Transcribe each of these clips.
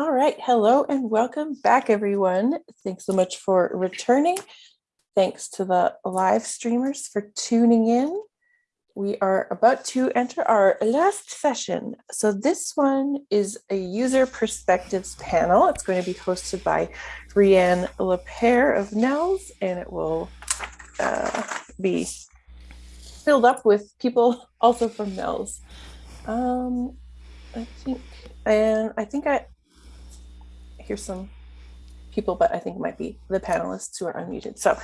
All right, hello and welcome back everyone. Thanks so much for returning. Thanks to the live streamers for tuning in. We are about to enter our last session. So this one is a user perspectives panel. It's going to be hosted by Rianne Lepere of NNELS and it will uh, be filled up with people also from NNELS. Um, I think, and I think I, hear some people, but I think it might be the panelists who are unmuted. So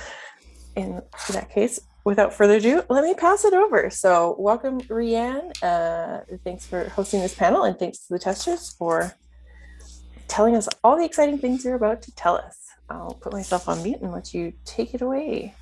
in that case, without further ado, let me pass it over. So welcome, Rianne. Uh, thanks for hosting this panel and thanks to the testers for telling us all the exciting things you're about to tell us. I'll put myself on mute and let you take it away.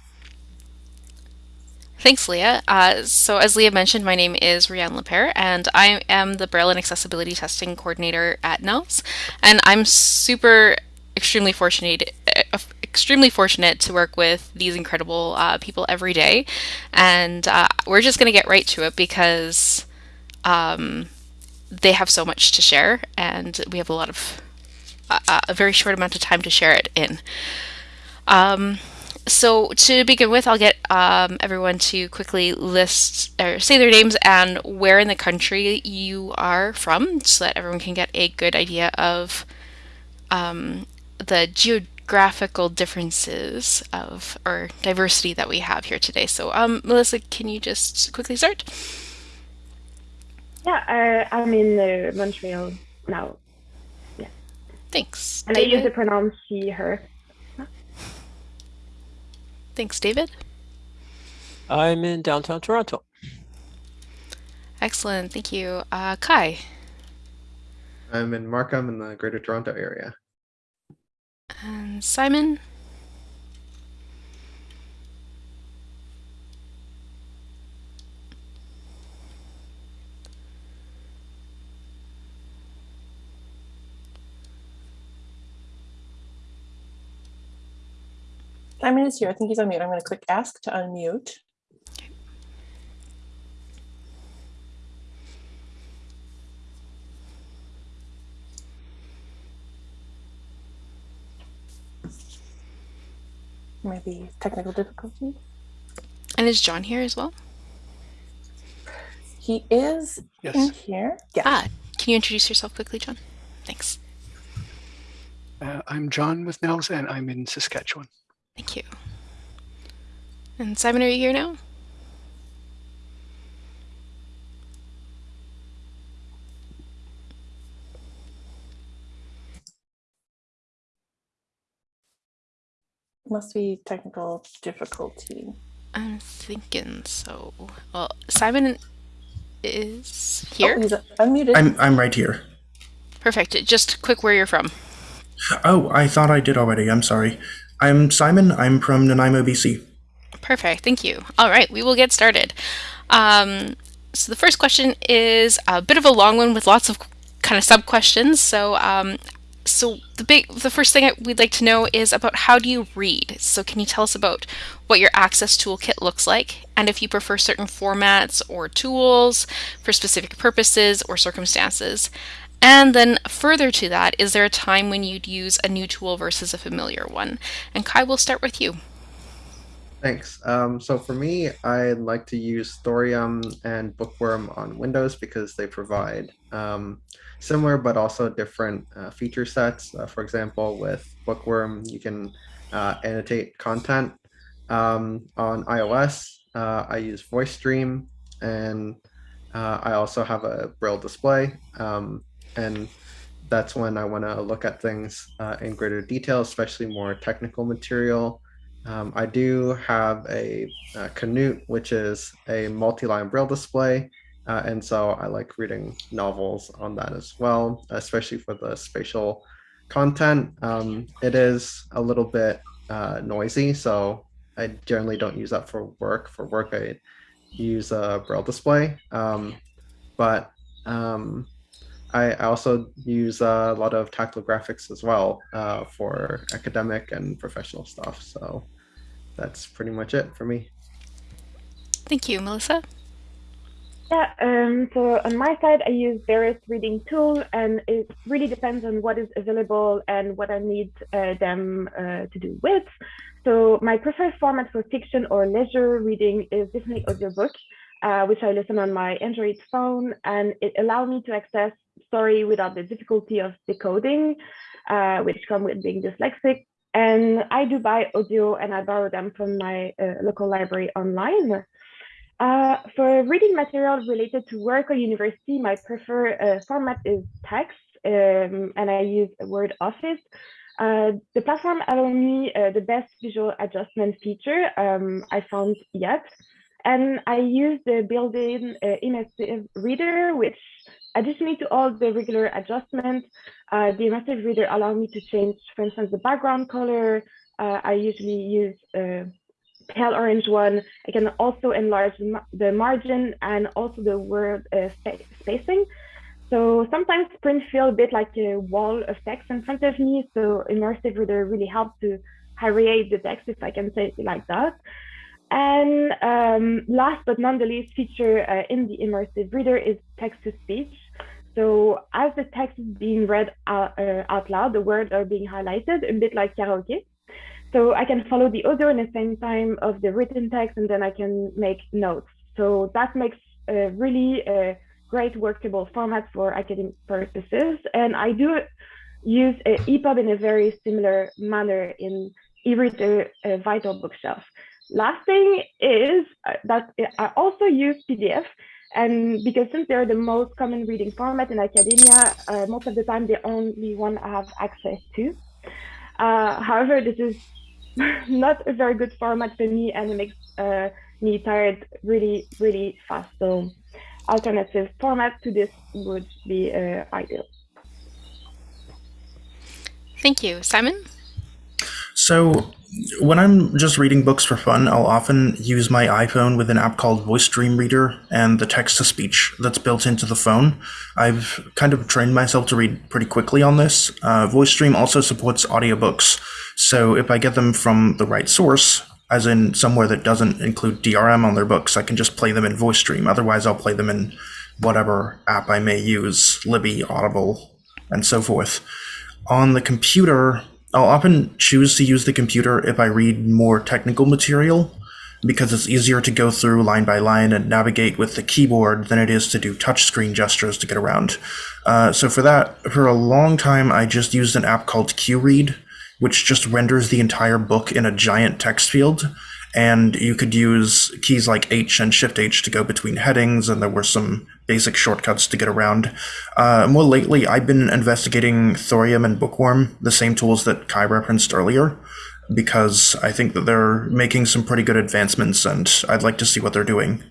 Thanks, Leah. Uh, so as Leah mentioned, my name is Rianne Lepere, and I am the and Accessibility Testing Coordinator at NNELS. And I'm super, extremely fortunate, uh, extremely fortunate to work with these incredible uh, people every day. And uh, we're just going to get right to it because um, they have so much to share, and we have a lot of uh, a very short amount of time to share it in. Um, so to begin with, I'll get um, everyone to quickly list or say their names and where in the country you are from so that everyone can get a good idea of um, the geographical differences of or diversity that we have here today. So um, Melissa, can you just quickly start? Yeah, uh, I'm in uh, Montreal now. Yeah. Thanks. And David? I use the pronoun she, her. Thanks, David. I'm in downtown Toronto. Excellent, thank you. Uh, Kai. I'm in Markham in the Greater Toronto area. And Simon. Simon is here. I think he's on mute. I'm going to click ask to unmute. Maybe technical difficulty. And is John here as well? He is yes. in here. Yeah. Ah, can you introduce yourself quickly, John? Thanks. Uh, I'm John with NNELS and I'm in Saskatchewan. Thank you. And Simon, are you here now? Must be technical difficulty. I'm thinking so. Well, Simon is here. Oh, he's unmuted. I'm I'm right here. Perfect. Just quick where you're from. Oh, I thought I did already. I'm sorry. I'm Simon. I'm from Nanaimo, BC. Perfect. Thank you. All right, we will get started. Um, so the first question is a bit of a long one with lots of kind of sub questions. So, um, so the big, the first thing we'd like to know is about how do you read? So can you tell us about what your Access Toolkit looks like, and if you prefer certain formats or tools for specific purposes or circumstances? And then further to that, is there a time when you'd use a new tool versus a familiar one? And Kai, we'll start with you. Thanks. Um, so for me, I like to use Thorium and Bookworm on Windows because they provide um, similar but also different uh, feature sets. Uh, for example, with Bookworm, you can uh, annotate content. Um, on iOS, uh, I use Voice Dream, and uh, I also have a Braille display. Um, and that's when I want to look at things uh, in greater detail, especially more technical material. Um, I do have a, a, Canute, which is a multi-line braille display, uh, and so I like reading novels on that as well, especially for the spatial content. Um, it is a little bit uh, noisy, so I generally don't use that for work. For work, I use a braille display, um, but um, I also use a lot of tactile graphics as well uh, for academic and professional stuff. So that's pretty much it for me. Thank you, Melissa. Yeah, um, so on my side, I use various reading tools, and it really depends on what is available and what I need uh, them uh, to do with. So my preferred format for fiction or leisure reading is definitely audiobook, uh, which I listen on my Android phone, and it allows me to access story without the difficulty of decoding, uh, which come with being dyslexic. And I do buy audio and I borrow them from my uh, local library online. Uh, for reading material related to work or university, my preferred uh, format is text, um, and I use Word Office. Uh, the platform allows me uh, the best visual adjustment feature um, I found yet. And I use the built-in uh, immersive reader, which additionally to all the regular adjustments, uh, the immersive reader allows me to change, for instance, the background color. I usually use a pale orange one. I can also enlarge the margin and also the word uh, spacing. So sometimes print feel a bit like a wall of text in front of me. So immersive reader really helps to aerate the text, if I can say it like that. And um, last but not the least feature uh, in the immersive reader is text to speech. So as the text is being read out, uh, out loud, the words are being highlighted, a bit like karaoke. So I can follow the audio in the same time of the written text, and then I can make notes. So that makes a really a great workable format for academic purposes. And I do use EPUB in a very similar manner in e-reader uh, Vital Bookshelf. Last thing is uh, that I also use PDF, and because since they're the most common reading format in academia, uh, most of the time the only one I have access to. Uh, however, this is not a very good format for me and it makes uh, me tired really, really fast. So alternative format to this would be uh, ideal. Thank you. Simon? So when I'm just reading books for fun, I'll often use my iPhone with an app called Voice Dream Reader and the text to speech that's built into the phone. I've kind of trained myself to read pretty quickly on this. Uh, Voice Dream also supports audiobooks, so if I get them from the right source, as in somewhere that doesn't include DRM on their books, I can just play them in Voice Dream. Otherwise, I'll play them in whatever app I may use, Libby, Audible, and so forth. On the computer, I'll often choose to use the computer if I read more technical material because it's easier to go through line by line and navigate with the keyboard than it is to do touchscreen gestures to get around. Uh, so for that, for a long time, I just used an app called QRead, which just renders the entire book in a giant text field and you could use keys like H and Shift H to go between headings, and there were some basic shortcuts to get around. Uh, more lately, I've been investigating Thorium and Bookworm, the same tools that Kai referenced earlier, because I think that they're making some pretty good advancements, and I'd like to see what they're doing.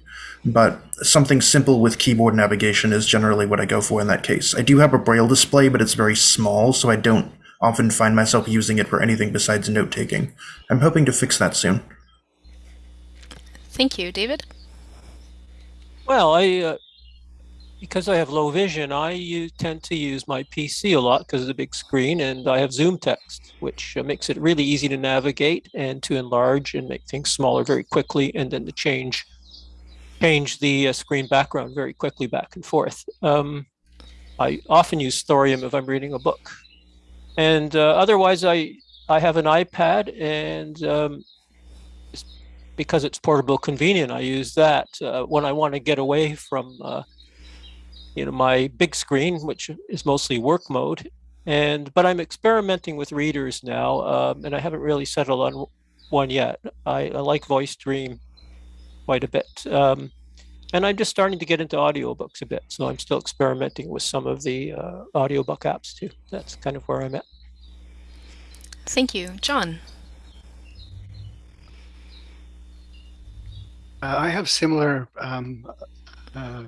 But something simple with keyboard navigation is generally what I go for in that case. I do have a braille display, but it's very small, so I don't often find myself using it for anything besides note taking. I'm hoping to fix that soon. Thank you. David? Well, I uh, because I have low vision, I use, tend to use my PC a lot because of the big screen, and I have ZoomText, which uh, makes it really easy to navigate and to enlarge and make things smaller very quickly, and then to change change the uh, screen background very quickly back and forth. Um, I often use Thorium if I'm reading a book, and uh, otherwise I I have an iPad and um, because it's portable convenient, I use that uh, when I want to get away from, uh, you know, my big screen, which is mostly work mode. And but I'm experimenting with readers now, um, and I haven't really settled on one yet. I, I like Voice Dream quite a bit. Um, and I'm just starting to get into audiobooks a bit. So I'm still experimenting with some of the uh, audiobook apps too. That's kind of where I'm at. Thank you. John. Uh, I have similar um, uh,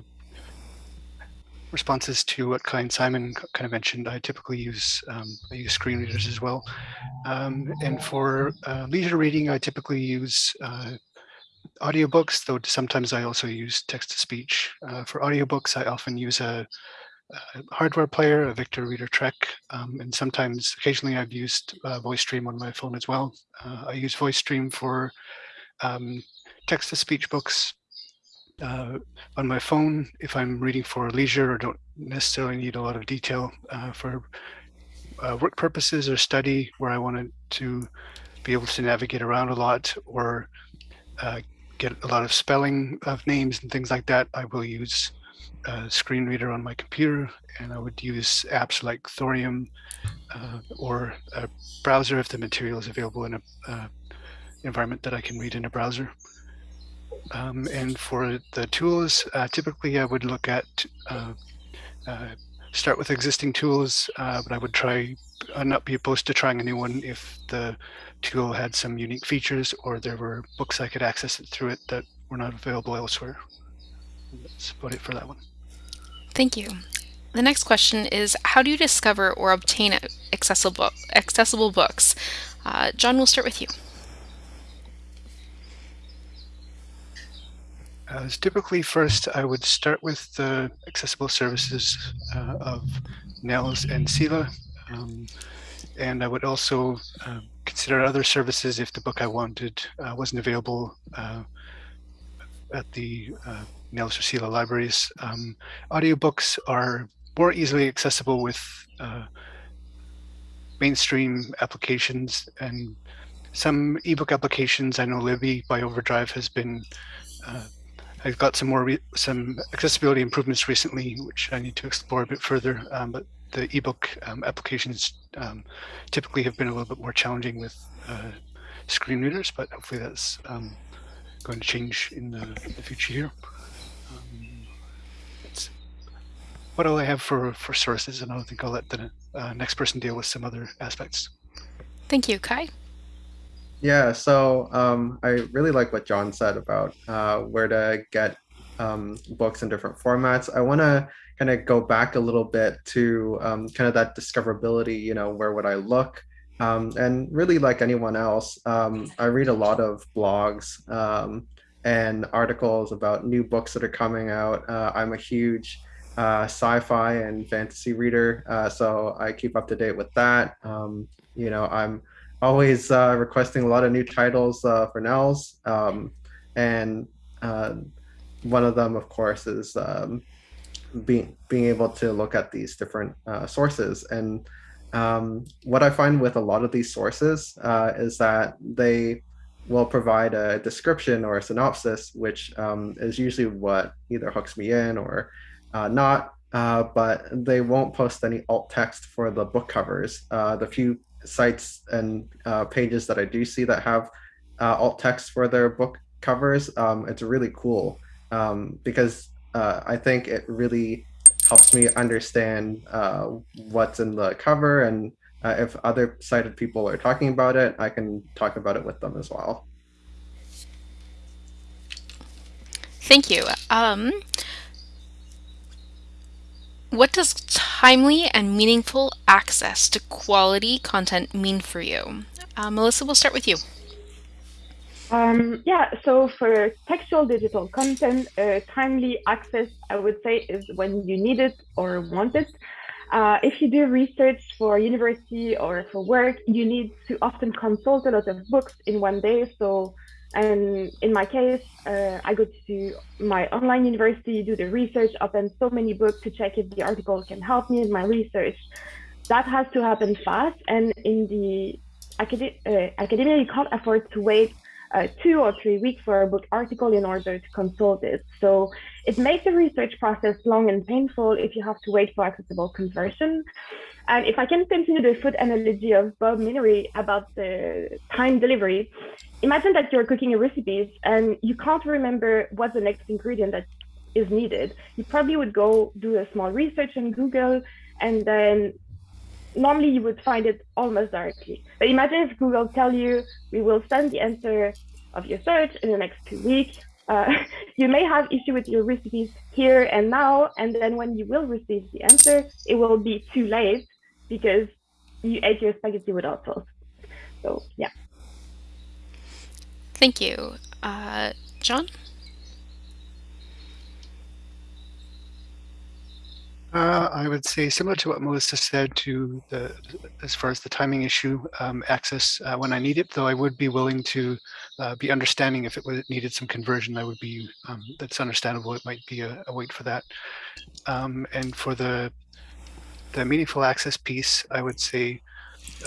responses to what and Simon kind of mentioned. I typically use um, I use screen readers as well. Um, and for uh, leisure reading, I typically use uh, audiobooks, though sometimes I also use text-to-speech. Uh, for audiobooks, I often use a, a, hardware player, a Victor Reader Trek, um, and sometimes, occasionally, I've used uh, VoiceStream on my phone as well. I use VoiceStream for um, text-to-speech books uh, on my phone if I'm reading for leisure or don't necessarily need a lot of detail uh, for uh, work purposes or study where I wanted to be able to navigate around a lot or uh, get a lot of spelling of names and things like that, I will use a screen reader on my computer and I would use apps like Thorium uh, or a browser if the material is available in a uh, environment that I can read in a browser. Um, and for the tools, uh, typically I would look at uh, uh, start with existing tools, uh, but I would try not be opposed to trying a new one if the tool had some unique features or there were books I could access it through it that were not available elsewhere. That's about it for that one. Thank you. The next question is How do you discover or obtain accessible, accessible books? Uh, John, we'll start with you. Uh, typically, first I would start with the accessible services uh, of NNELS and CELA. Um, and I would also uh, consider other services if the book I wanted uh, wasn't available uh, at the uh, NNELS or CELA libraries. Um, audiobooks are more easily accessible with mainstream applications and some ebook applications. I know Libby by Overdrive has been uh, I've got some more some accessibility improvements recently, which I need to explore a bit further. Um, but the ebook um, applications um, typically have been a little bit more challenging with uh, screen readers, but hopefully that's um, going to change in the, the future here. Um, what all I have for, for sources, and I think I'll let the uh, next person deal with some other aspects. Thank you, Kai. Yeah, so um, I really like what John said about uh, where to get um, books in different formats. I want to kind of go back a little bit to um, kind of that discoverability, you know, where would I look? Um, and really, like anyone else, um, I read a lot of blogs um, and articles about new books that are coming out. Uh, I'm a huge uh, sci-fi and fantasy reader, uh, so I keep up to date with that. You know, I'm always uh, requesting a lot of new titles uh, for NNELS, um, and uh, one of them, of course, is um, being being able to look at these different uh, sources. And um, what I find with a lot of these sources uh, is that they will provide a description or a synopsis, which um, is usually what either hooks me in or uh, not. But they won't post any alt text for the book covers. The few sites and uh, pages that I do see that have alt text for their book covers, um, it's really cool um, because uh, I think it really helps me understand uh, what's in the cover and uh, if other sighted people are talking about it, I can talk about it with them as well. Thank you. Um, what does timely and meaningful access to quality content mean for you? Uh, Melissa, we'll start with you. Um, yeah, so for textual digital content, uh, timely access, I would say, is when you need it or want it. Uh, if you do research for university or for work, you need to often consult a lot of books in one day. So, and in my case, uh, I go to my online university, do the research, open so many books to check if the article can help me in my research. That has to happen fast. And in the uh, academia, you can't afford to wait uh, two or three weeks for a book article in order to consult it. So it makes the research process long and painful if you have to wait for accessible conversion. And if I can continue the food analogy of Bob Menery about the time delivery, imagine that you're cooking a recipe and you can't remember what's the next ingredient that is needed. You probably would go do a small research on Google and then normally you would find it almost directly. But imagine if Google tell you, we will send the answer of your search in the next two weeks. Uh, you may have issue with your recipes here and now, and then when you will receive the answer, it will be too late because you ate your spaghetti without sauce. So yeah. Thank you. Uh, John? Uh, I would say similar to what Melissa said to the as far as the timing issue um, access uh, when I need it, though I would be willing to uh, be understanding if it needed some conversion. I would be um, that's understandable. It might be a, a wait for that. Um, and for the the meaningful access piece, I would say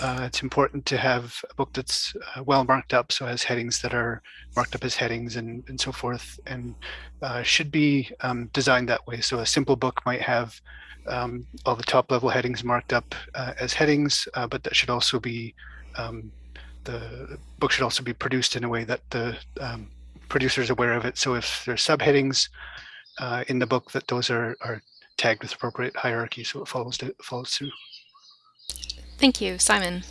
uh, it's important to have a book that's uh, well marked up, so has headings that are marked up as headings and, and so forth, and uh, should be um, designed that way. So a simple book might have um, all the top level headings marked up uh, as headings, uh, but that should also be, um, the book should also be produced in a way that the um, producer is aware of it. So if there's subheadings uh, in the book, that those are, are tagged with appropriate hierarchy, so it follows, to, follows through. Thank you, Simon.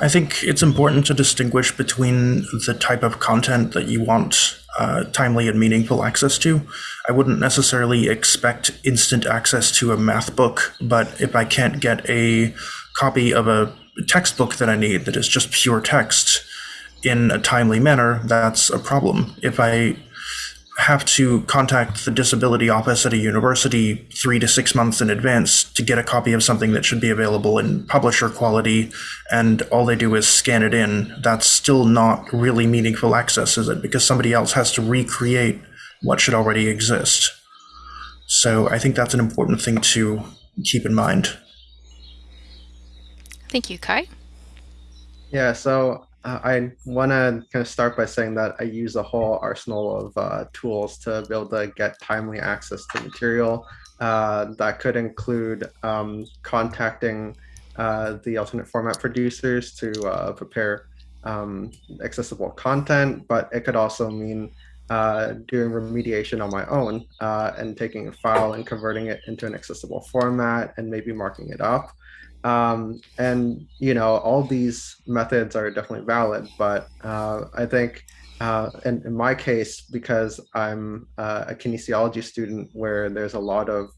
I think it's important to distinguish between the type of content that you want uh, timely and meaningful access to. I wouldn't necessarily expect instant access to a math book, but if I can't get a copy of a textbook that I need that is just pure text in a timely manner, that's a problem. If I have to contact the disability office at a university three to six months in advance to get a copy of something that should be available in publisher quality, and all they do is scan it in, that's still not really meaningful access, is it? Because somebody else has to recreate what should already exist. So I think that's an important thing to keep in mind. Thank you, Kai. Yeah, so uh, I want to kind of start by saying that I use a whole arsenal of uh, tools to be able to get timely access to material. Uh, that could include um, contacting uh, the alternate format producers to uh, prepare um, accessible content, but it could also mean uh, doing remediation on my own and taking a file and converting it into an accessible format and maybe marking it up. Um, and you know, all these methods are definitely valid, but uh, I think uh, in, in, my case, because I'm uh, a kinesiology student where there's a lot of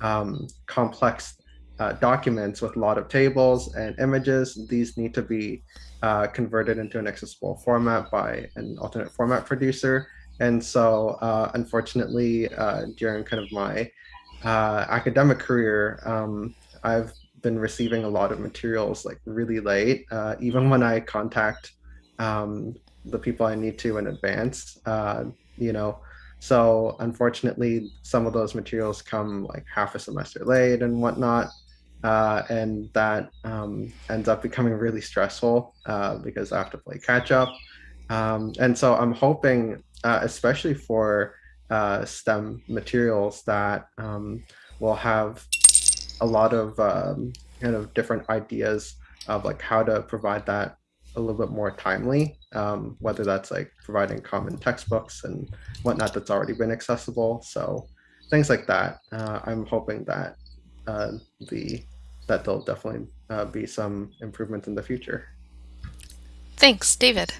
um, complex uh, documents with a lot of tables and images, these need to be uh, converted into an accessible format by an alternate format producer. And so, uh, unfortunately, during kind of my academic career, um, I've been receiving a lot of materials like really late, uh, even when I contact um, the people I need to in advance, uh, you know. So unfortunately, some of those materials come like half a semester late and whatnot. Uh, and that um, ends up becoming really stressful uh, because I have to play catch up. Um, and so I'm hoping, uh, especially for uh, STEM materials, that um, will have a lot of um, kind of different ideas of like how to provide that a little bit more timely, um, whether that's like providing common textbooks and whatnot that's already been accessible. So things like that. Uh, I'm hoping that uh, the that there'll definitely uh, be some improvement in the future. Thanks, David.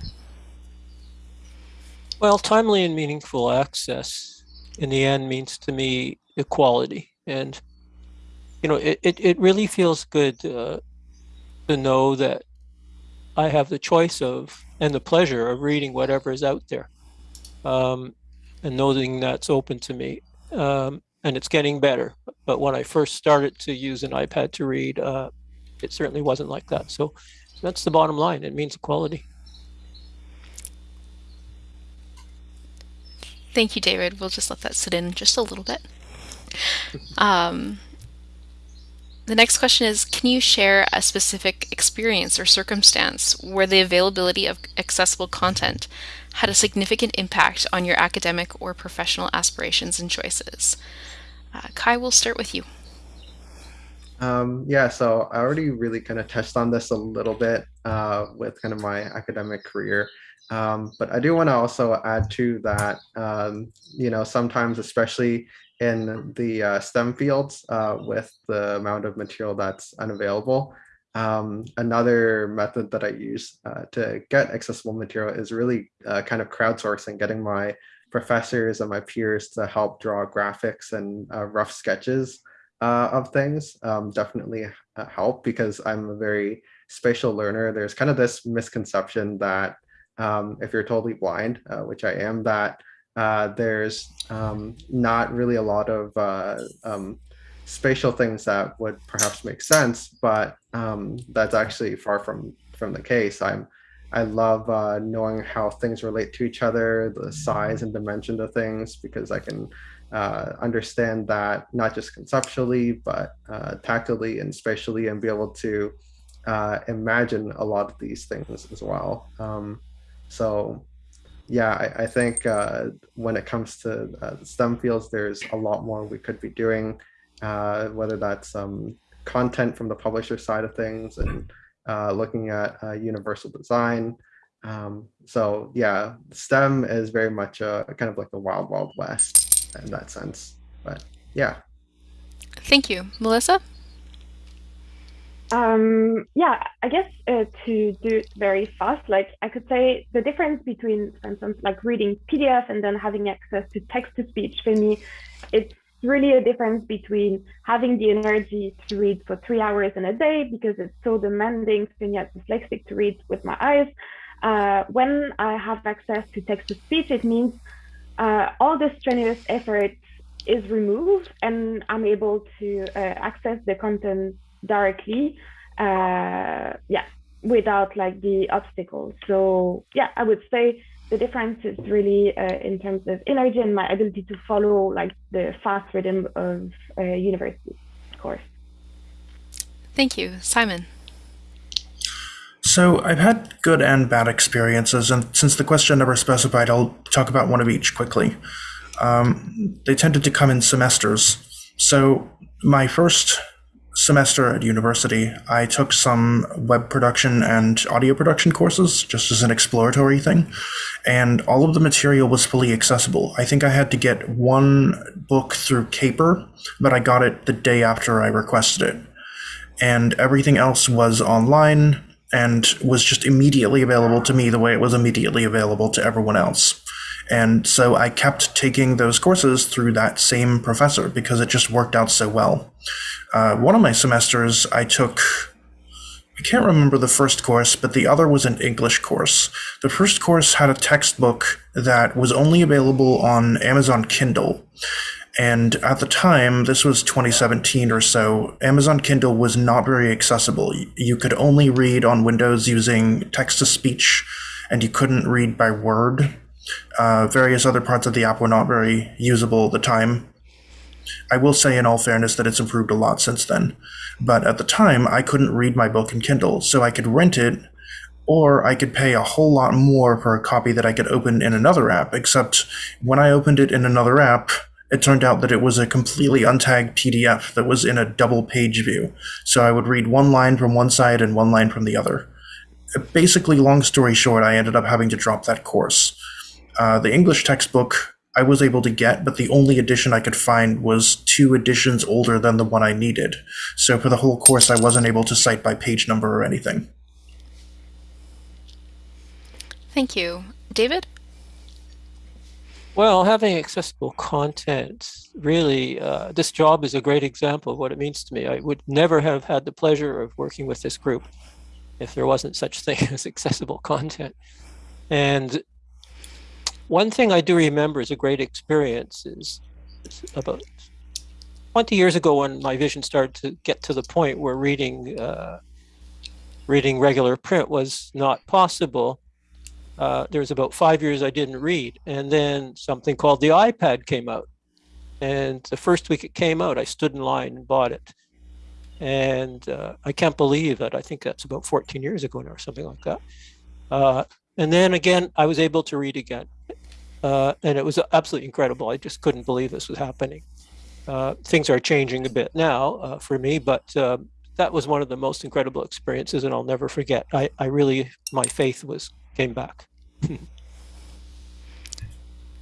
Well, timely and meaningful access in the end means to me equality. And you know, it, it, it really feels good uh, to know that I have the choice of and the pleasure of reading whatever is out there um, and knowing that's open to me. Um, and it's getting better. But when I first started to use an iPad to read, uh, it certainly wasn't like that. So that's the bottom line. It means equality. Thank you, David. We'll just let that sit in just a little bit. Um, the next question is, can you share a specific experience or circumstance where the availability of accessible content had a significant impact on your academic or professional aspirations and choices? Uh, Kai, we'll start with you. Um, yeah, so I already really kind of touched on this a little bit uh, with kind of my academic career. Um, but I do want to also add to that, um, you know, sometimes, especially in the uh, STEM fields uh, with the amount of material that's unavailable. Um, another method that I use uh, to get accessible material is really uh, kind of crowdsourcing, getting my professors and my peers to help draw graphics and uh, rough sketches uh, of things. Um, definitely help because I'm a very spatial learner. There's kind of this misconception that um, if you're totally blind, which I am, that uh, there's um, not really a lot of uh, um, spatial things that would perhaps make sense, but um, that's actually far from from the case. I'm I love uh, knowing how things relate to each other, the size and dimension of things, because I can uh, understand that not just conceptually, but uh, and spatially, and be able to uh, imagine a lot of these things as well. Um, so, yeah, I, I think uh, when it comes to uh, STEM fields, there's a lot more we could be doing, whether that's um, content from the publisher side of things and uh, looking at uh, universal design. Um, so yeah, STEM is very much a, kind of like the wild, wild west in that sense. But yeah. Thank you. Melissa? Um, yeah, I guess uh, to do it very fast, like I could say the difference between, for instance, like reading PDF and then having access to text to speech for me, it's really a difference between having the energy to read for three hours in a day because it's so demanding for and yet dyslexic to read with my eyes. Uh, when I have access to text to speech, it means uh, all the strenuous effort is removed and I'm able to uh, access the content directly. Uh, yeah, without like the obstacles. So yeah, I would say the difference is really uh, in terms of energy and my ability to follow like the fast rhythm of a university course. Thank you, Simon. So I've had good and bad experiences, and since the question never specified, I'll talk about one of each quickly. Um, they tended to come in semesters. So my first semester at university, I took some web production and audio production courses just as an exploratory thing, and all of the material was fully accessible. I think I had to get one book through CAPER, but I got it the day after I requested it. And everything else was online and was just immediately available to me the way it was immediately available to everyone else. And so I kept taking those courses through that same professor because it just worked out so well. Uh, one of my semesters, I took, I can't remember the first course, but the other was an English course. The first course had a textbook that was only available on Amazon Kindle. And at the time, this was 2017 or so, Amazon Kindle was not very accessible. You could only read on Windows using text to speech, and you couldn't read by word. Uh, various other parts of the app were not very usable at the time. I will say, in all fairness, that it's improved a lot since then. But at the time, I couldn't read my book in Kindle, so I could rent it, or I could pay a whole lot more for a copy that I could open in another app. Except when I opened it in another app, it turned out that it was a completely untagged PDF that was in a double page view. So I would read one line from one side and one line from the other. Basically, long story short, I ended up having to drop that course. Uh, the English textbook I was able to get, but the only edition I could find was two editions older than the one I needed. So for the whole course, I wasn't able to cite by page number or anything. Thank you. David? Well, having accessible content, really, uh, this job is a great example of what it means to me. I would never have had the pleasure of working with this group if there wasn't such thing as accessible content. And one thing I do remember is a great experience is about 20 years ago when my vision started to get to the point where reading uh, reading regular print was not possible. Uh, there was about five years I didn't read, and then something called the iPad came out. And the first week it came out, I stood in line and bought it. And uh, I can't believe that. I think that's about 14 years ago now, or something like that. Uh, and then again, I was able to read again. Uh, and it was absolutely incredible. I just couldn't believe this was happening. Uh, things are changing a bit now uh, for me, but uh, that was one of the most incredible experiences, and I'll never forget. I, I really, my faith was came back.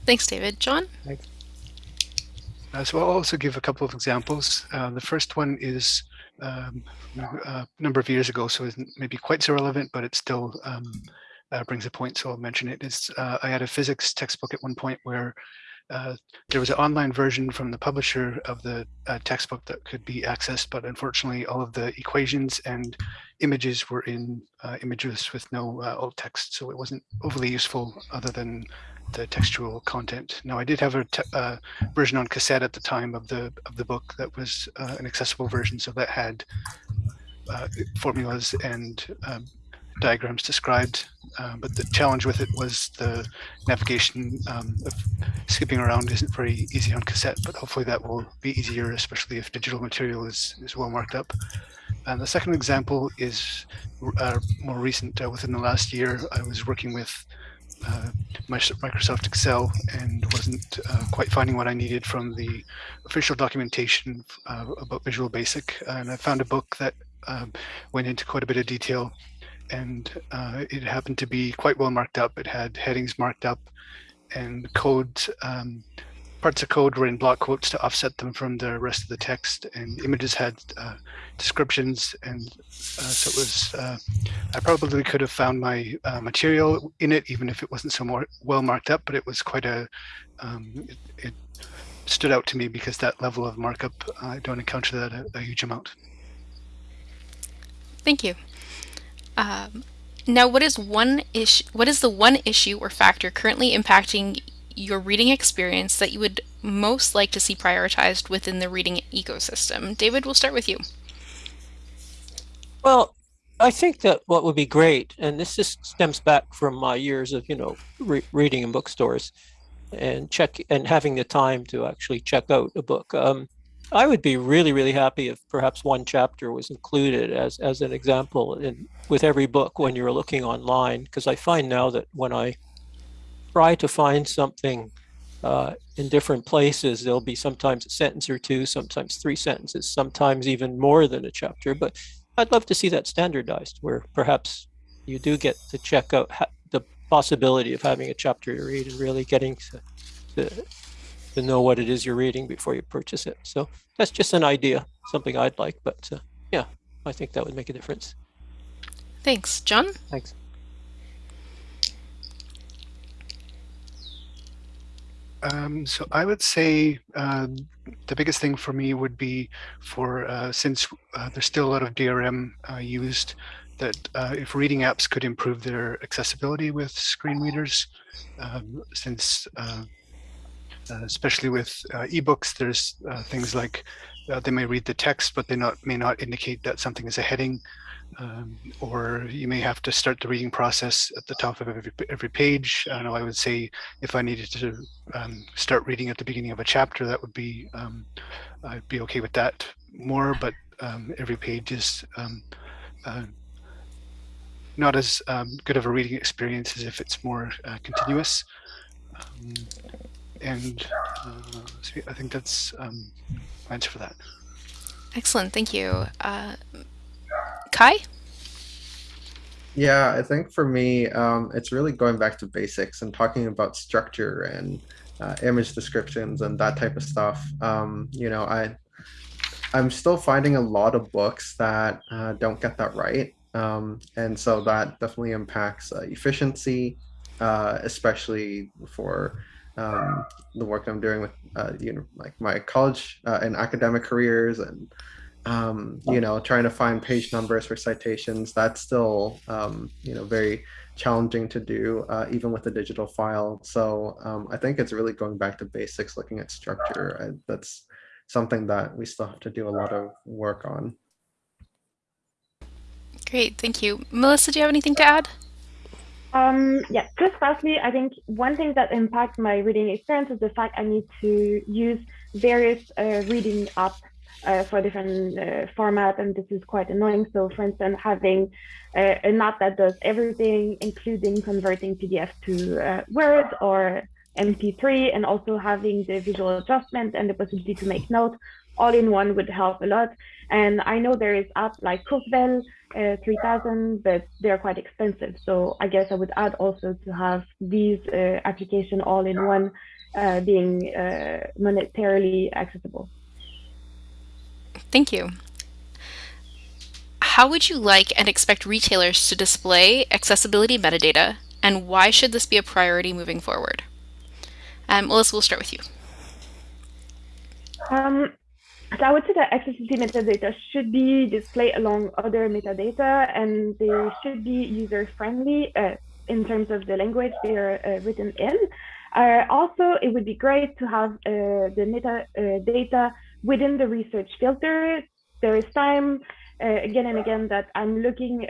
Thanks, David. John? Thanks. Uh, so I'll also give a couple of examples. Uh, the first one is um, a number of years ago, so it's maybe quite so relevant, but it's still um, uh, brings a point, so I'll mention it. Is uh, I had a physics textbook at one point where uh, there was an online version from the publisher of the uh, textbook that could be accessed, but unfortunately, all of the equations and images were in uh, images with no uh, alt text, so it wasn't overly useful other than the textual content. Now, I did have a version on cassette at the time of the of the book that was an accessible version, so that had formulas and um, diagrams described. Uh, but the challenge with it was the navigation um, of skipping around isn't very easy on cassette. But hopefully that will be easier, especially if digital material is is well marked up. And the second example is uh, more recent. Uh, within the last year, I was working with uh, Microsoft Excel and wasn't uh, quite finding what I needed from the official documentation about Visual Basic. And I found a book that um, went into quite a bit of detail and uh, it happened to be quite well marked up. It had headings marked up and code um, parts of code were in block quotes to offset them from the rest of the text and images had uh, descriptions and uh, so it was uh, I probably could have found my uh, material in it even if it wasn't so more well marked up but it was quite a um, it, it, stood out to me because that level of markup I don't encounter that a, a huge amount. Thank you. Um, now, what is one issue? What is the one issue or factor currently impacting your reading experience that you would most like to see prioritized within the reading ecosystem? David, we'll start with you. Well, I think that what would be great, and this just stems back from my years of you know re reading in bookstores, and check and having the time to actually check out a book. Um, I would be really, really happy if perhaps one chapter was included as as an example in with every book when you're looking online, because I find now that when I try to find something uh, in different places. There'll be sometimes a sentence or two, sometimes three sentences, sometimes even more than a chapter. But I'd love to see that standardized, where perhaps you do get to check out the possibility of having a chapter to read and really getting to, to, to know what it is you're reading before you purchase it. So that's just an idea, something I'd like. But uh, yeah, I think that would make a difference. Thanks. John? Thanks. Um, so I would say uh, the biggest thing for me would be for uh, since uh, there's still a lot of DRM uh, used that uh, if reading apps could improve their accessibility with screen readers, um, since uh, especially with ebooks, there's things like they may read the text, but they not may not indicate that something is a heading um, or you may have to start the reading process at the top of every, every page. I know I would say if I needed to um, start reading at the beginning of a chapter, that would be, um, I'd be okay with that more, but um, every page is um, uh, not as um, good of a reading experience as if it's more uh, continuous. And uh, so I think that's my answer for that. Excellent, thank you. Uh, Kai? Yeah, I think for me, um, it's really going back to basics and talking about structure and uh, image descriptions and that type of stuff. Um, you know, I I'm still finding a lot of books that uh, don't get that right, um, and so that definitely impacts uh, efficiency, uh, especially for um, the work I'm doing with uh, you know like my college uh, and academic careers and um, you know, trying to find page numbers for citations, that's still, um, you know, very challenging to do, uh, even with a digital file. So um, I think it's really going back to basics, looking at structure. I, that's something that we still have to do a lot of work on. Great, thank you. Melissa, do you have anything to add? Um, yeah, just lastly, I think one thing that impacts my reading experience is the fact I need to use various uh, reading apps uh, for different uh, format, and this is quite annoying. So, for instance, having uh, a map that does everything, including converting PDF to uh, Word or MP3, and also having the visual adjustment and the possibility to make notes all in one would help a lot. And I know there is apps like Kurzweil uh, 3000, but they're quite expensive. So I guess I would add also to have these uh, application all in one being monetarily accessible. Thank you. How would you like and expect retailers to display accessibility metadata, and why should this be a priority moving forward? Um, Melissa, we'll start with you. Um, so I would say that accessibility metadata should be displayed along other metadata, and they should be user-friendly uh, in terms of the language they are uh, written in. Uh, also, it would be great to have uh, the metadata uh, within the research filter. There is time uh, again and again that I'm looking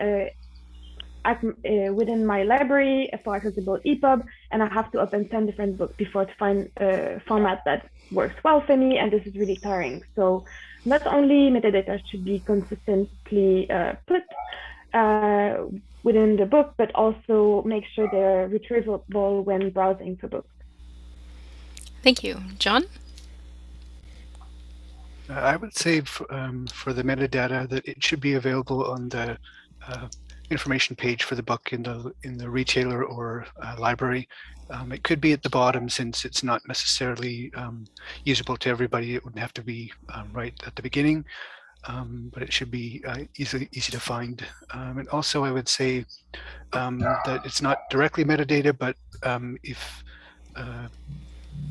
at, uh, within my library for accessible EPUB, and I have to open 10 different books before to find a format that works well for me, and this is really tiring. So not only metadata should be consistently put within the book, but also make sure they're retrievable when browsing for books. Thank you. John? Uh, I would say um, for the metadata that it should be available on the uh, information page for the book in the in the retailer or uh, library. Um, it could be at the bottom since it's not necessarily um, usable to everybody. It wouldn't have to be um, right at the beginning um, but it should be uh, easy, easy to find. Um, and also I would say um, that it's not directly metadata, but if uh,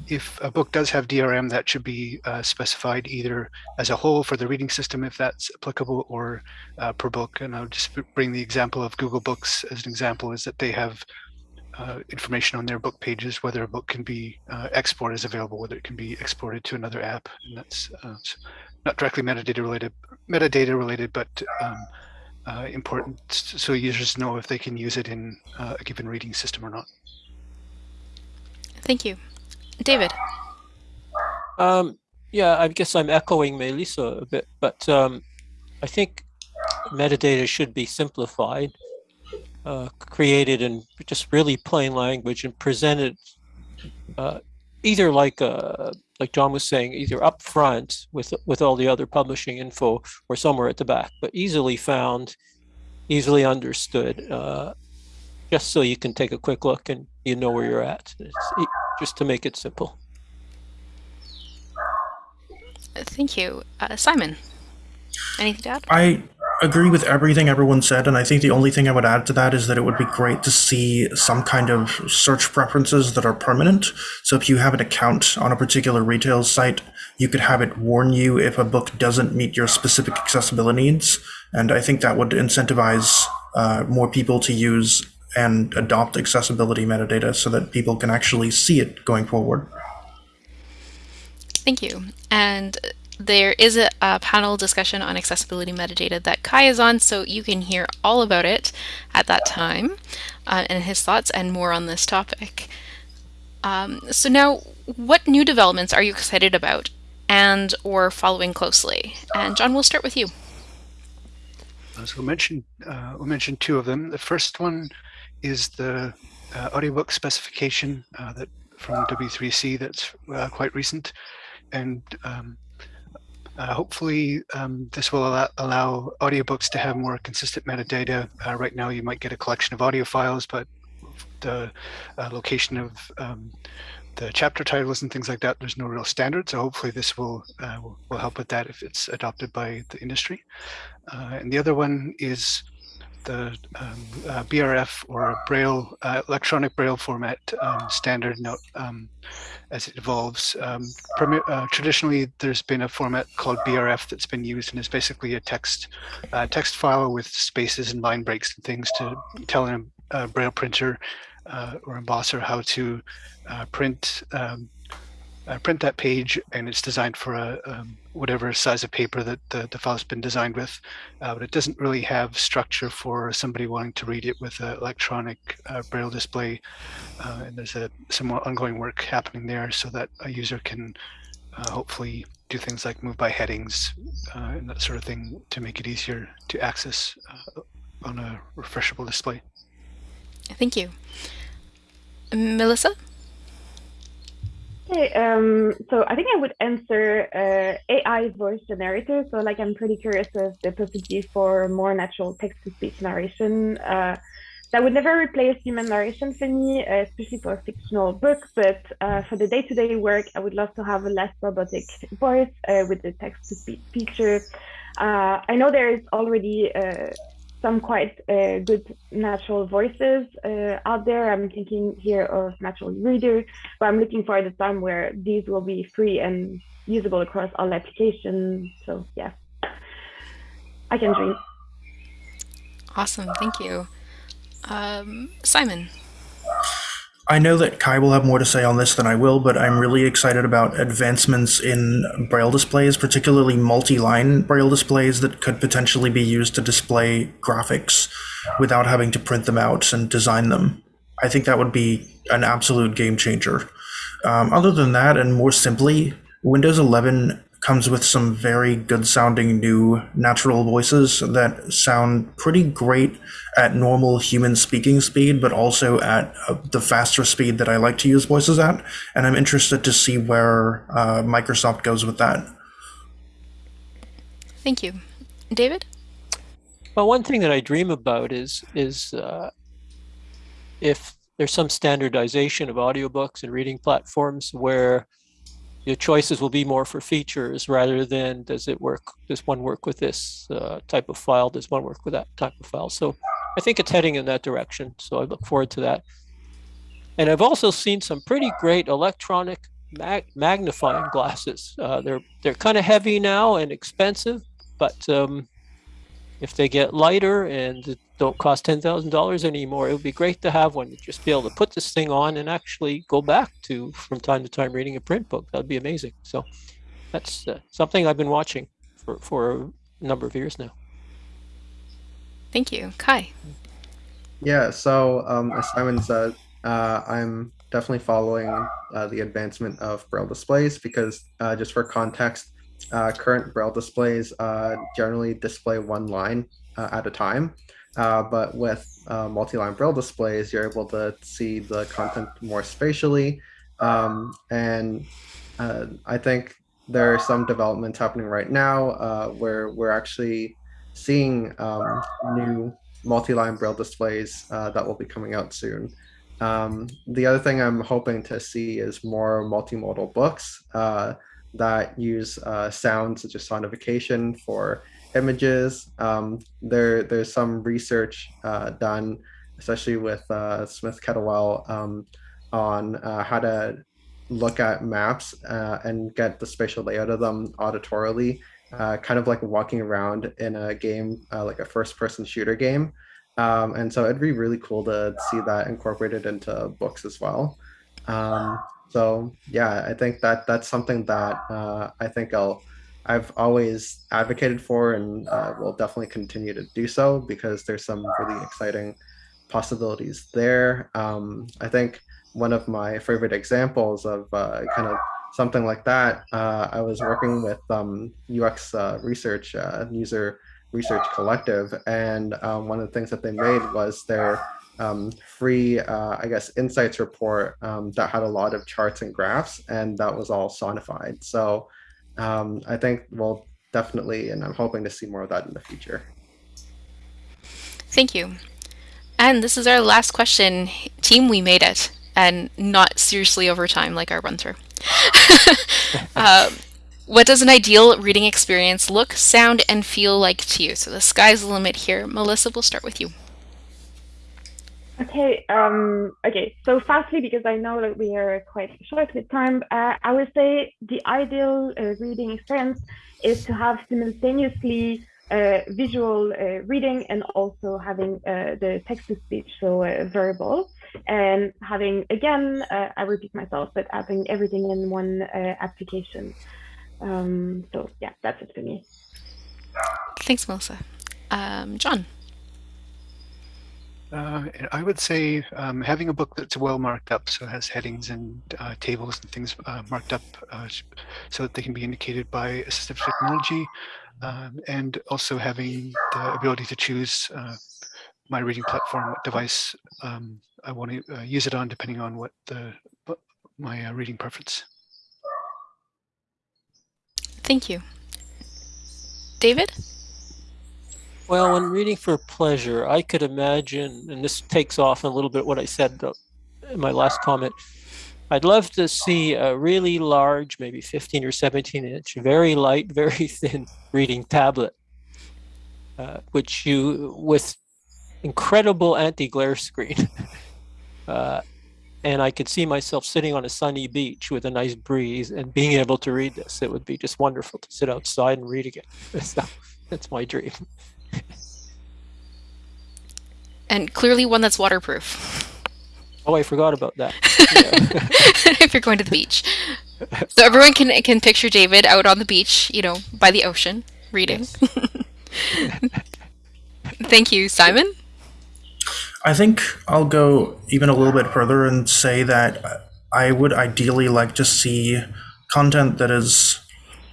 if a book does have DRM, that should be uh, specified either as a whole for the reading system, if that's applicable, or uh, per book. And I'll just bring the example of Google Books as an example, is that they have uh, information on their book pages, whether a book can be uh, export is available, whether it can be exported to another app. And that's uh, not directly metadata related, metadata related, but um, uh, important so users know if they can use it in a given reading system or not. Thank you. David. Um, yeah, I guess I'm echoing Melissa a bit, but um, I think metadata should be simplified, uh, created in just really plain language and presented uh, either like a like John was saying, either up front with with all the other publishing info or somewhere at the back, but easily found, easily understood, uh, just so you can take a quick look and you know where you're at. It's just to make it simple. Thank you, uh, Simon. Anything to add? I agree with everything everyone said, and I think the only thing I would add to that is that it would be great to see some kind of search preferences that are permanent. So if you have an account on a particular retail site, you could have it warn you if a book doesn't meet your specific accessibility needs. And I think that would incentivize uh, more people to use and adopt accessibility metadata so that people can actually see it going forward. Thank you. And there is a, a, panel discussion on accessibility metadata that Kai is on, so you can hear all about it at that time uh, and his thoughts and more on this topic. Um, so now, what new developments are you excited about and or following closely? And John, we'll start with you. So we'll mention, uh, we'll mention two of them. The first one is the uh, audiobook specification uh, that from W3C that's uh, quite recent. And um, uh, hopefully, um, this will allow, allow, audiobooks to have more consistent metadata. Uh, right now, you might get a collection of audio files, but the uh, location of um, the chapter titles and things like that, there's no real standard. So hopefully this will, will, help with that if it's adopted by the industry. And the other one is the um, uh, BRF or Braille uh, electronic Braille format um, standard note um, as it evolves. Um, uh, traditionally, there's been a format called BRF that's been used and is basically a text uh, text file with spaces and line breaks and things to tell a, a Braille printer uh, or embosser how to uh, print um, uh, print that page and it's designed for a um, whatever size of paper that the, the file's been designed with uh, but it doesn't really have structure for somebody wanting to read it with an electronic uh, braille display uh, and there's a, some ongoing work happening there so that a user can uh, hopefully do things like move by headings uh, and that sort of thing to make it easier to access on a refreshable display. Thank you. Melissa Okay, um, so I think I would answer uh, AI voice generator. So like I'm pretty curious of the possibility for more natural text-to-speech narration. Uh, that would never replace human narration for me, uh, especially for fictional book. But uh, for the day-to-day -day work, I would love to have a less robotic voice uh, with the text-to-speech feature. Uh, I know there is already some quite uh, good natural voices uh, out there. I'm thinking here of Natural Reader, but I'm looking for the time where these will be free and usable across all applications. So yeah, I can dream. Awesome, thank you. Um, Simon. I know that Kai will have more to say on this than I will, but I'm really excited about advancements in braille displays, particularly multi-line braille displays that could potentially be used to display graphics without having to print them out and design them. I think that would be an absolute game changer. Um, other than that, and more simply, Windows 11 comes with some very good sounding new natural voices that sound pretty great at normal human speaking speed, but also at uh, the faster speed that I like to use voices at. And I'm interested to see where uh, Microsoft goes with that. Thank you. David? Well, one thing that I dream about is is uh, if there's some standardization of audiobooks and reading platforms where your choices will be more for features rather than does it work does one work with this uh, type of file? Does one work with that type of file? So i think it's heading in that direction so i look forward to that. And i've also seen some pretty great electronic mag magnifying glasses. Uh, they're they're kind of heavy now and expensive but um, if they get lighter and don't cost ten thousand dollars anymore, it would be great to have one. to Just be able to put this thing on and actually go back to from time to time reading a print book. That'd be amazing. So that's uh, something I've been watching for for a number of years now. Thank you, Kai. Yeah. So um, as Simon said, uh, I'm definitely following uh, the advancement of braille displays because uh, just for context, uh, current braille displays uh, generally display one line uh, at a time. Uh, but with uh, multi-line braille displays, you're able to see the content more spatially. Um, and I think there are some developments happening right now where we're actually seeing um, new multi-line braille displays uh, that will be coming out soon. Um, the other thing I'm hoping to see is more multimodal books uh, that use sound such as sonification for images. Um, there, there's some research uh, done, especially with uh, Smith Kettlewell, um, on uh, how to look at maps uh, and get the spatial layout of them auditorily, uh, kind of like walking around in a game, uh, like a first-person shooter game. Um, and so it'd be really cool to see that incorporated into books as well. Um, so yeah, I think that that's something that I think I'll I've always advocated for and uh, will definitely continue to do so because there's some really exciting possibilities there. Um, I think one of my favorite examples of uh, kind of something like that, uh, I was working with um, UX uh, research, uh, user research collective, and um, one of the things that they made was their um, free, uh, I guess, insights report um, that had a lot of charts and graphs, and that was all sonified. So um, I think we'll definitely, and I'm hoping to see more of that in the future. Thank you. And this is our last question. Team, we made it, and not seriously over time like our run through. uh, what does an ideal reading experience look, sound, and feel like to you? So the sky's the limit here. Melissa, we'll start with you. Okay, um, okay, so fastly, because I know that we are quite short with time, uh, I would say the ideal uh, reading experience is to have simultaneously uh, visual uh, reading and also having uh, the text-to-speech, so uh, verbal, and having, again, I repeat myself, but having everything in one application. Um, so yeah, that's it for me. Thanks, Melissa. Um, John. Uh, I would say um, having a book that's well marked up, so it has headings and uh, tables and things uh, marked up uh, so that they can be indicated by assistive technology, um, and also having the ability to choose uh, my reading platform, what device um, I want to uh, use it on, depending on what the my reading preference. Thank you. David? Well, when reading for pleasure, I could imagine, and this takes off a little bit what I said in my last comment. I'd love to see a really large, maybe 15 or 17 inch, very light, very thin reading tablet, uh, which you, with incredible anti-glare screen. uh, and I could see myself sitting on a sunny beach with a nice breeze and being able to read this. It would be just wonderful to sit outside and read again. So that's my dream and clearly one that's waterproof. Oh, I forgot about that. Yeah. if you're going to the beach. So everyone can can picture David out on the beach, you know, by the ocean, reading. Thank you, Simon. I think I'll go even a little bit further and say that I would ideally like to see content that is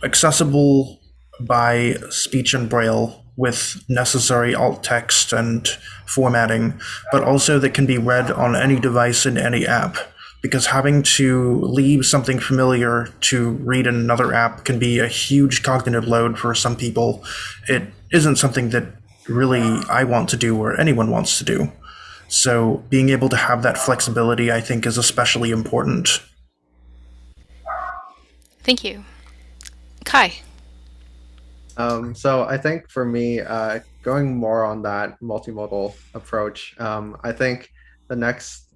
accessible by speech and braille with necessary alt text and formatting, but also that can be read on any device in any app. Because having to leave something familiar to read in another app can be a huge cognitive load for some people. It isn't something that really I want to do or anyone wants to do. So being able to have that flexibility, I think, is especially important. Thank you. Kai. Um, so I think for me, uh, going more on that multimodal approach, um, I think the next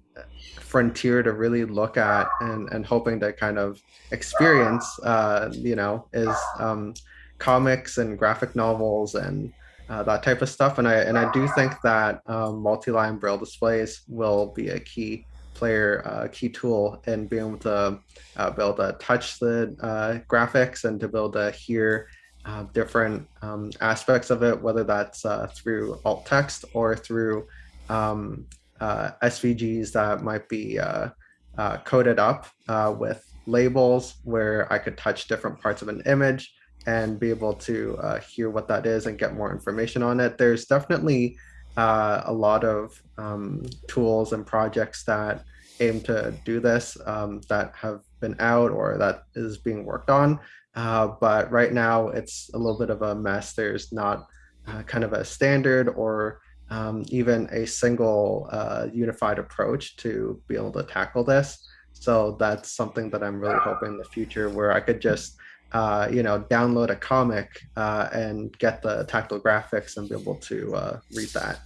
frontier to really look at and, and hoping to kind of experience, uh, you know, is um, comics and graphic novels and uh, that type of stuff. And I and I do think that um, multi-line braille displays will be a key player, uh, key tool in being able to uh, be able to touch the uh, graphics and to be able to hear uh, different um, aspects of it, whether that's uh, through alt text or through um, uh, SVGs that might be uh, uh, coded up uh, with labels where I could touch different parts of an image and be able to hear what that is and get more information on it. There's definitely a lot of um, tools and projects that aim to do this um, that have been out or that is being worked on. Uh, but right now it's a little bit of a mess. There's not uh, kind of a standard or um, even a single uh, unified approach to be able to tackle this. So that's something that I'm really hoping in the future where I could just uh, you know, download a comic uh, and get the tactile graphics and be able to uh, read that.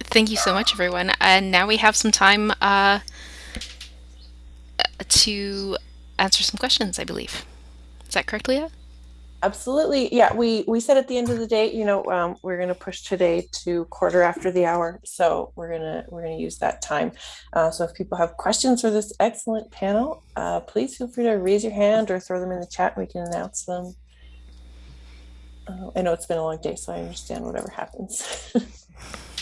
Thank you so much, everyone. And now we have some time to answer some questions, I believe. Is that correct, Leah? Absolutely. Yeah, we we said at the end of the day, you know, um, we're going to push today to quarter after the hour, so we're gonna we're gonna use that time. Uh, so if people have questions for this excellent panel, uh, please feel free to raise your hand or throw them in the chat. And we can announce them. Uh, I know it's been a long day, so I understand whatever happens.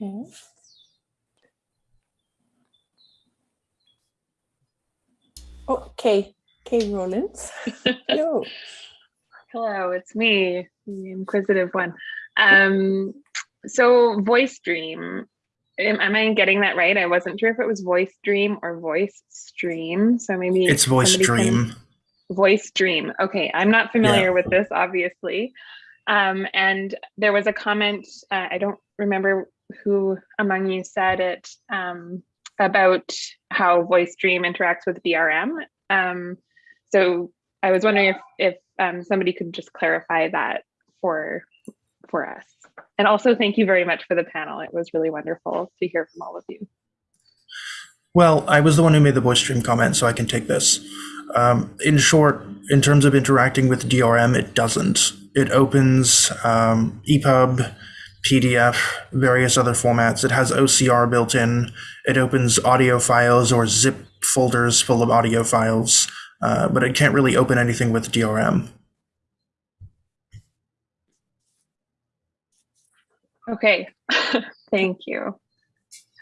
Okay. Okay, Kay Rollins. Hello. Hello, it's me, the inquisitive one. Um, so voice dream, am, am I getting that right? I wasn't sure if it was voice dream or voice stream. So maybe It's voice somebody can- dream. Voice dream. Okay, I'm not familiar Yeah. with this, obviously. Um, and there was a comment, uh, I don't remember who among you said it, um, about how voice dream interacts with DRM. Um, so I was wondering if, if um, somebody could just clarify that for for us. And also thank you very much for the panel. It was really wonderful to hear from all of you. Well, I was the one who made the voice stream comment, so I can take this. Um, in short, in terms of interacting with DRM, it doesn't. It opens um, EPUB, PDF, various other formats. It has OCR built in. It opens audio files or zip folders full of audio files, uh, but it can't really open anything with DRM. Okay, thank you.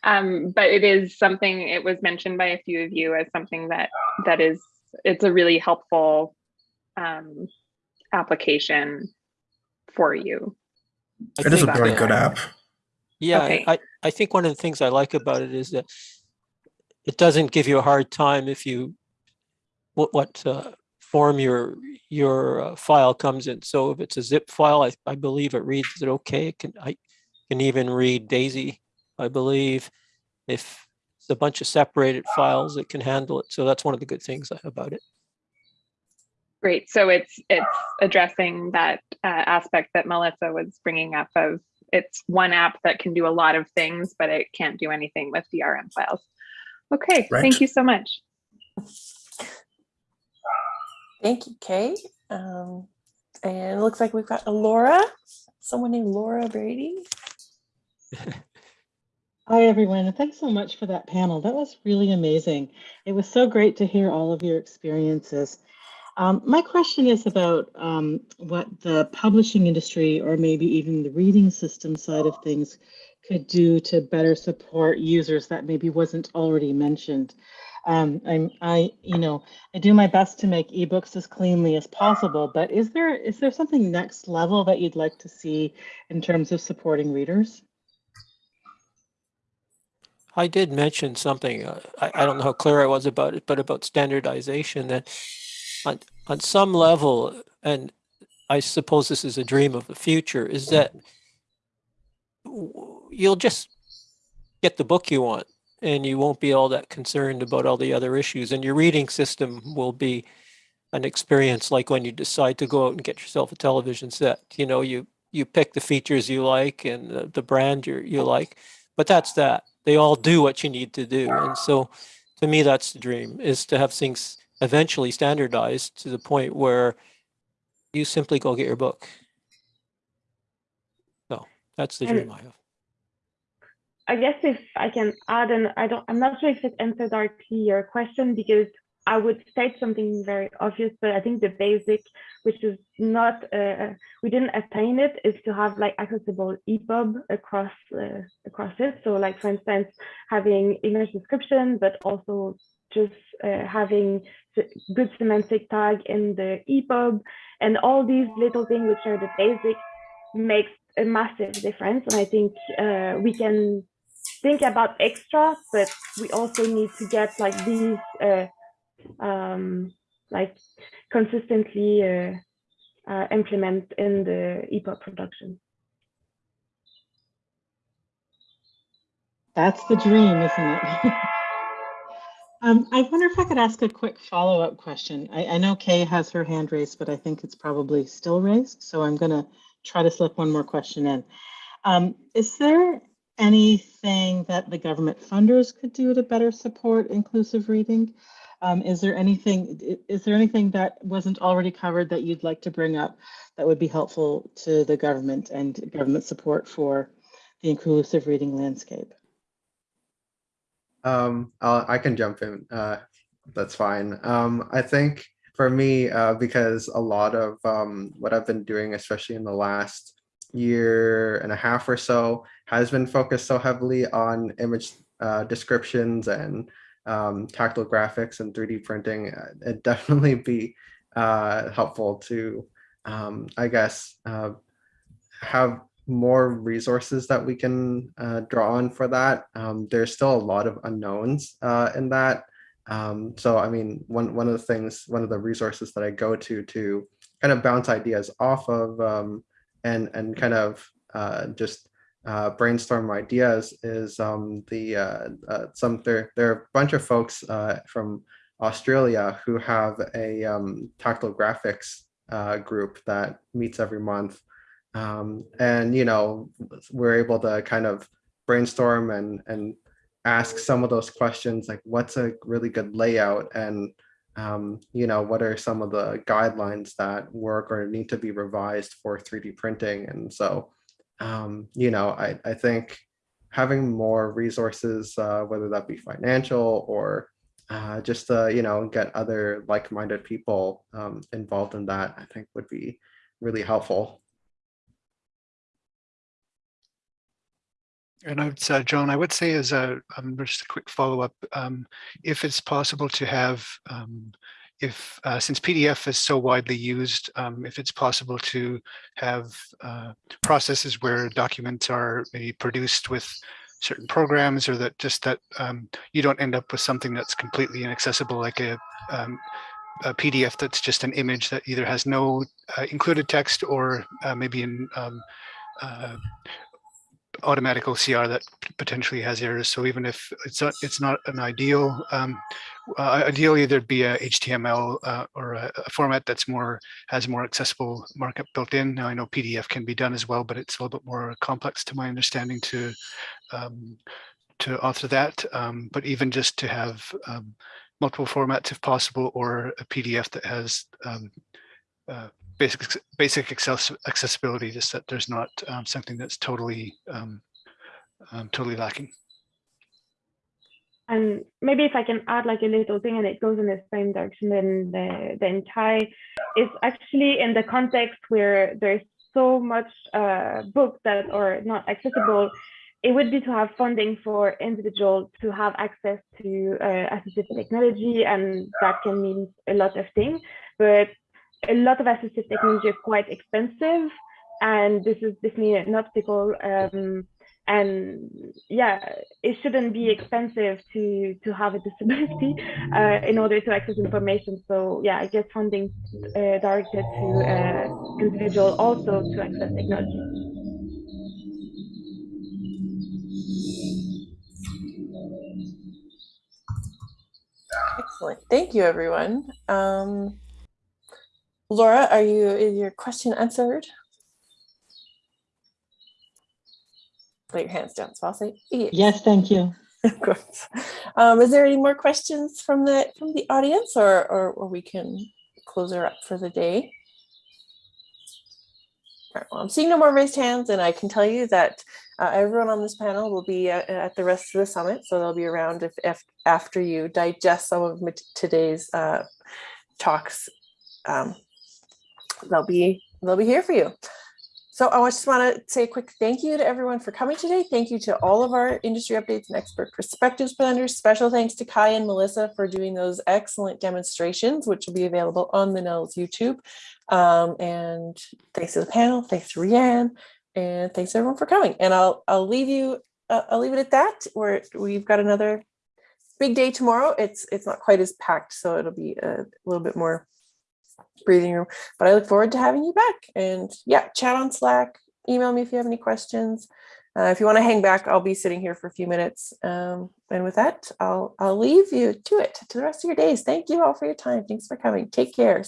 Um, but it is something, it was mentioned by a few of you as something that that is, it's a really helpful um, application for you. I It is a think very that- good app. Yeah, Okay. I, I think one of the things I like about it is that it doesn't give you a hard time if you what what uh, form your your uh, file comes in. So if it's a zip file, I, I believe it reads it okay. It can I can even read Daisy, I believe. If it's a bunch of separated files, it can handle it. So that's one of the good things about it. Great. So it's it's addressing that uh, aspect that Melissa was bringing up of it's one app that can do a lot of things, but it can't do anything with DRM files. Okay, Right. thank you so much. Thank you, Kay. Um, and it looks like we've got a Laura, someone named Laura Brady. Hi, everyone. and Thanks so much for that panel. That was really amazing. It was so great to hear all of your experiences. Um, my question is about um, what the publishing industry or maybe even the reading system side of things could do to better support users that maybe wasn't already mentioned. Um, I'm, I, you know, I do my best to make ebooks as cleanly as possible, but is there is there something next level that you'd like to see in terms of supporting readers? I did mention something, uh, I, I don't know how clear I was about it, but about standardization that on, on some level, and I suppose this is a dream of the future, is that you'll just get the book you want and you won't be all that concerned about all the other issues and your reading system will be an experience like when you decide to go out and get yourself a television set. You know, you you pick the features you like and the, the brand you you like, but that's that. They all do what you need to do. And so to me that's the dream is to have things eventually standardized to the point where you simply go get your book. So that's the And- dream I have. I guess if I can add, and I don't, I'm not sure if it answered directly your question because I would state something very obvious, but I think the basic, which is not, uh, we didn't attain it, is to have like accessible EPUB across uh, across it. So like for instance, having image description, but also just uh, having good semantic tag in the EPUB, and all these little things which are the basic makes a massive difference. And I think uh, we can think about extra, but we also need to get like these uh, um, like consistently uh, uh, implement in the EPUB production. That's the dream, isn't it? um, I wonder if I could ask a quick follow-up question. I, I know Kay has her hand raised, but I think it's probably still raised. So I'm going to try to slip one more question in. Um, is there anything that the government funders could do to better support inclusive reading? Um, is there anything is there anything that wasn't already covered that you'd like to bring up that would be helpful to the government and government support for the inclusive reading landscape? Um, I can jump in. Uh, that's fine. Um, I think for me, uh, because a lot of um, what I've been doing, especially in the last year and a half or so, has been focused so heavily on image uh, descriptions and um, tactile graphics and 3D printing. uh, It'd definitely be uh, helpful to, um, I guess, uh, have more resources that we can uh, draw on for that. Um, there's still a lot of unknowns uh, in that. Um, so, I mean, one one of the things, one of the resources that I go to to kind of bounce ideas off of um, and and kind of uh, just uh, brainstorm ideas is um, the uh, uh, some there there are a bunch of folks from Australia who have a um, tactile graphics group that meets every month um, and you know we're able to kind of brainstorm and and ask some of those questions like what's a really good layout? And um, you know what are some of the guidelines that work or need to be revised for 3d printing? And so um, you know I, I think having more resources uh, whether that be financial or uh, just to you know get other like-minded people um, involved in that i think would be really helpful And I uh, John, I would say as a, um, just a quick follow-up, um, if it's possible to have, um, if, uh, since PDF is so widely used, um, if it's possible to have uh, processes where documents are maybe produced with certain programs or that just that um, you don't end up with something that's completely inaccessible like a, um, a PDF that's just an image that either has no uh, included text or uh, maybe in um, uh, automatic OCR that potentially has errors. So even if it's not, it's not an ideal, um, uh, ideally there'd be a HTML uh, or a, a format that's more has more accessible markup built in. Now I know PDF can be done as well, but it's a little bit more complex to my understanding to um, to author that. Um, but even just to have um, multiple formats if possible, or a PDF that has um, uh, basic basic access accessibility, just that there's not um, something that's totally um, um, totally lacking. And maybe if I can add like a little thing and it goes in the same direction than the, the entire, is actually in the context where there's so much uh, books that are not accessible, it would be to have funding for individuals to have access to uh, assistive technology and that can mean a lot of things. But a lot of assistive technology is quite expensive and this is definitely an obstacle. Um, and yeah, it shouldn't be expensive to to have a disability uh, in order to access information. So yeah, I guess funding uh, directed to uh, individual also to access technology. Excellent. Thank you, everyone. Um, Laura, are you, is your question answered? Put your hands down, so I'll say yes. Yes, thank you. Of course. Um, is there any more questions from the from the audience, or or, or we can close her up for the day? All right, well, I'm seeing no more raised hands, and I can tell you that uh, everyone on this panel will be at, at the rest of the summit, so they'll be around if, if after you digest some of today's uh, talks. Um, they'll be they'll be here for you. So I just want to say a quick thank you to everyone for coming today. Thank you to all of our industry updates and expert perspectives presenters. Special thanks to Kai and Melissa for doing those excellent demonstrations, which will be available on the NNELS YouTube. Um, and thanks to the panel, thanks to Rianne, and thanks everyone for coming. And I'll I'll leave you uh, I'll leave it at that. Where we've got another big day tomorrow. It's it's not quite as packed, so it'll be a little bit more breathing room. But I look forward to having you back. And yeah, chat on Slack, email me if you have any questions. Uh, if you want to hang back, I'll be sitting here for a few minutes. Um, and with that, I'll I'll leave you to it to the rest of your days. Thank you all for your time. Thanks for coming. Take care.